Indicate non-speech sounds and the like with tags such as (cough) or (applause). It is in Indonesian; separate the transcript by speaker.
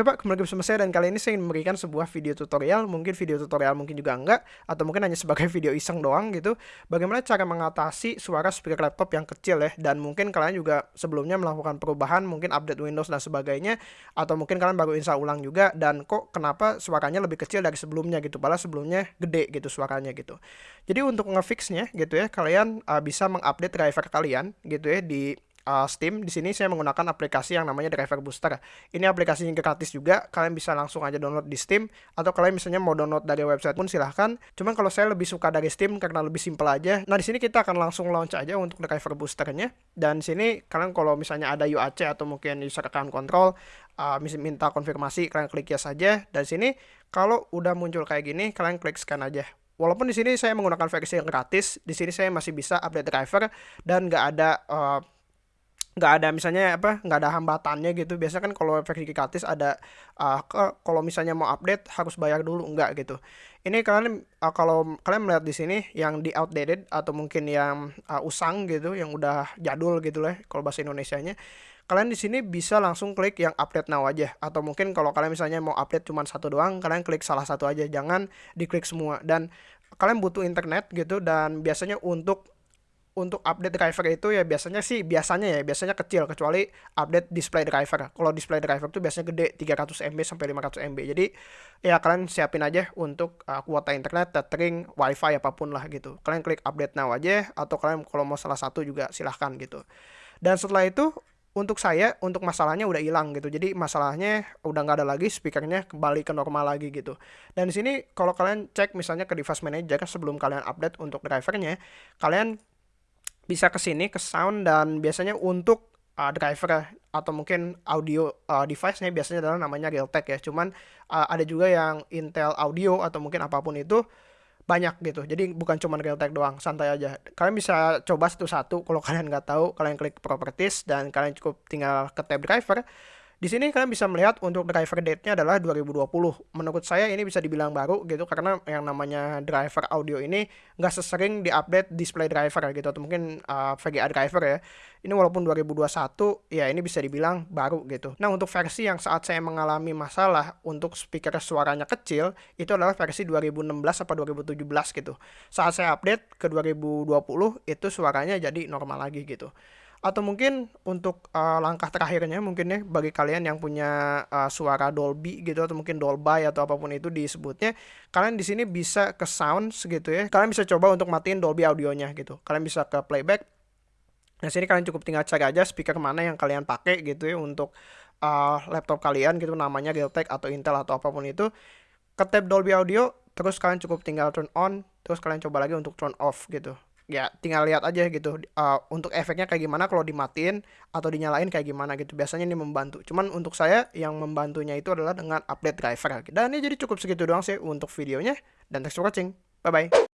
Speaker 1: Oke Pak, kembali bersama saya dan kali ini saya ingin memberikan sebuah video tutorial, mungkin video tutorial mungkin juga enggak, atau mungkin hanya sebagai (laughs) video iseng doang gitu, bagaimana cara mengatasi suara speaker laptop yang kecil ya, dan mungkin kalian juga sebelumnya melakukan perubahan, mungkin update Windows dan sebagainya, atau mungkin kalian baru install ulang juga, dan kok kenapa suaranya lebih kecil dari sebelumnya gitu, padahal sebelumnya gede gitu suaranya gitu. Jadi untuk ngefixnya gitu ya, kalian uh, bisa mengupdate driver kalian gitu ya di uh, Steam. Di sini saya menggunakan aplikasi yang namanya Driver Booster. Ini aplikasi yang gratis juga. Kalian bisa langsung aja download di Steam atau kalian misalnya mau download dari website pun silahkan. Cuman kalau saya lebih suka dari Steam karena lebih simpel aja. Nah, di sini kita akan langsung launch aja untuk Driver Boosternya. Dan sini kalian kalau misalnya ada UAC atau mungkin user account control uh, minta konfirmasi, kalian klik ya saja. Dan sini kalau udah muncul kayak gini, kalian klik scan aja. Walaupun di sini saya menggunakan versi yang gratis, di sini saya masih bisa update driver dan nggak ada uh, nggak ada misalnya apa nggak ada hambatannya gitu. Biasanya kan kalau versi gratis ada uh, kalau misalnya mau update harus bayar dulu enggak gitu. Ini kalian uh, kalau kalian melihat di sini yang di outdated atau mungkin yang uh, usang gitu yang udah jadul gitu lah kalau bahasa Indonesia-nya kalian di sini bisa langsung klik yang update now aja. Atau mungkin kalau kalian misalnya mau update cuma satu doang kalian klik salah satu aja. Jangan diklik semua. Dan kalian butuh internet gitu dan biasanya untuk untuk update driver itu ya biasanya sih biasanya ya biasanya kecil kecuali update display driver. Kalau display driver itu biasanya gede 300 MB sampai 500 MB. Jadi ya kalian siapin aja untuk uh, kuota internet, tethering, wifi apa pun lah gitu. Kalian klik update now aja atau kalian kalau mau salah satu juga silahkan gitu. Dan setelah itu untuk saya untuk masalahnya udah hilang gitu jadi masalahnya udah nggak ada lagi speakernya kembali ke normal lagi gitu dan di sini kalau kalian cek misalnya ke device manager sebelum kalian update untuk drivernya kalian bisa ke sini ke sound dan biasanya untuk uh, driver atau mungkin audio uh, device-nya biasanya adalah namanya Realtek ya. Cuman uh, ada juga yang Intel Audio atau mungkin apa pun itu banyak gitu. Jadi bukan cuma Realtek doang, santai aja. Kalian bisa coba satu-satu kalau (laughs) kalian nggak tahu, kalian klik properties dan kalian cukup tinggal ke tab driver di sini kalian bisa melihat untuk driver date-nya adalah 2020. Menurut saya ini bisa dibilang baru gitu karena yang namanya driver audio ini nggak sesering diupdate display driver gitu atau mungkin uh, VGA driver ya. Ini walaupun 2021 ya ini bisa dibilang baru gitu. Nah untuk versi yang saat saya mengalami masalah untuk speaker suaranya kecil itu adalah versi 2016 atau 2017 gitu. Saat saya update ke 2020 itu suaranya jadi normal lagi gitu atau mungkin untuk uh, langkah terakhirnya mungkin ya bagi kalian yang punya uh, suara Dolby gitu atau mungkin Dolby atau apa pun itu disebutnya kalian di sini bisa ke sound segitu ya. Kalian bisa coba untuk matiin Dolby audionya gitu. Kalian bisa ke playback. Nah sini kalian cukup tinggal cari aja speaker mana yang kalian pakai gitu ya untuk uh, laptop kalian gitu namanya Realtek atau Intel atau apa pun itu. Ke tab Dolby Audio terus kalian cukup tinggal turn on terus kalian coba lagi untuk turn off gitu ya tinggal lihat aja gitu uh, untuk efeknya kayak gimana kalau dimatiin atau dinyalain kayak gimana gitu. Biasanya ini membantu. Cuman untuk saya yang membantunya itu adalah dengan update driver. Dan ini jadi cukup segitu doang sih untuk videonya. Dan thanks for watching. Bye bye